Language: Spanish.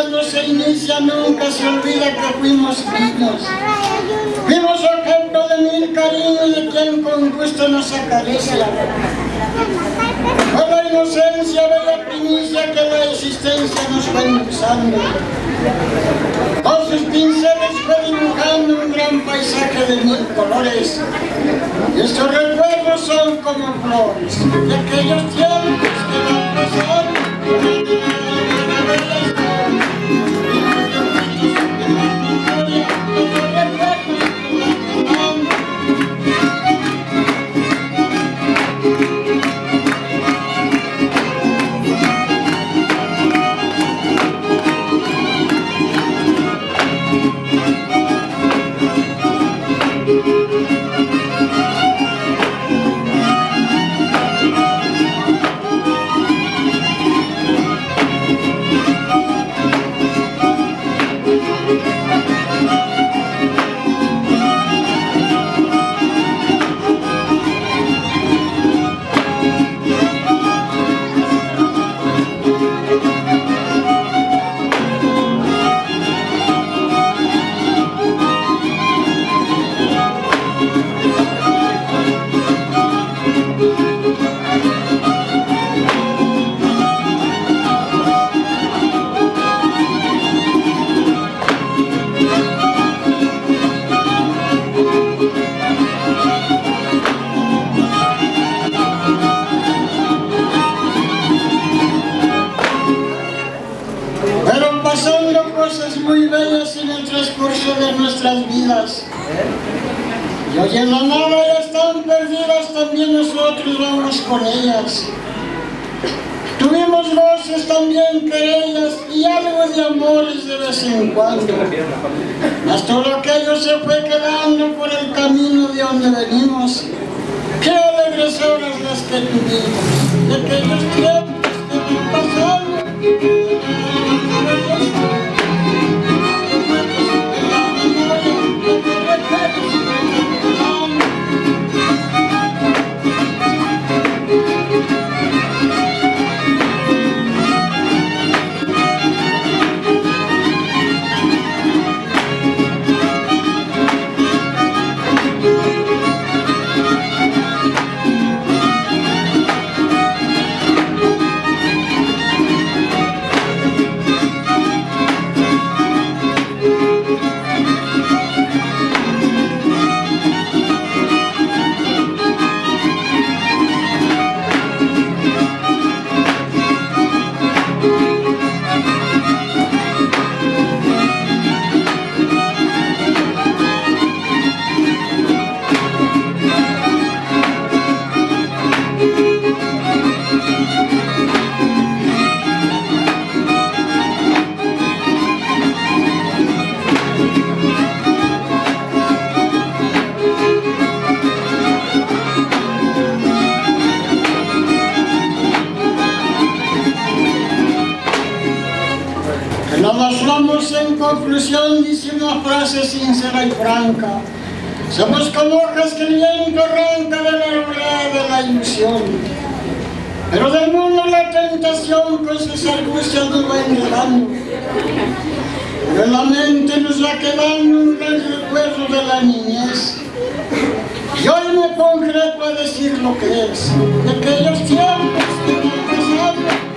vida cuando se inicia, nunca se olvida que fuimos niños. Fuimos objeto de mil cariños de quien con gusto nos acaricia. Con la inocencia de la primicia que la existencia nos fue impulsando. Con sus pinceles fue dibujando un gran paisaje de mil colores. Y estos recuerdos son como flores de aquellos tiempos que van pasando. Pero Nada ya están perdidas, también nosotros vamos con ellas. Tuvimos voces también querellas y algo de amores de vez en cuando. Mas todo aquello se fue quedando por el camino de donde venimos. Qué alegres las que tuvimos, de aquellos tiempos que van sincera y franca. Somos como viento arranca de la arboleda de la ilusión. Pero del mundo la tentación con sus argucias nos va enredando. Pero la mente nos va quedando un gran recuerdo de la niñez. Y hoy me concreto a decir lo que es, de aquellos tiempos que van pasando.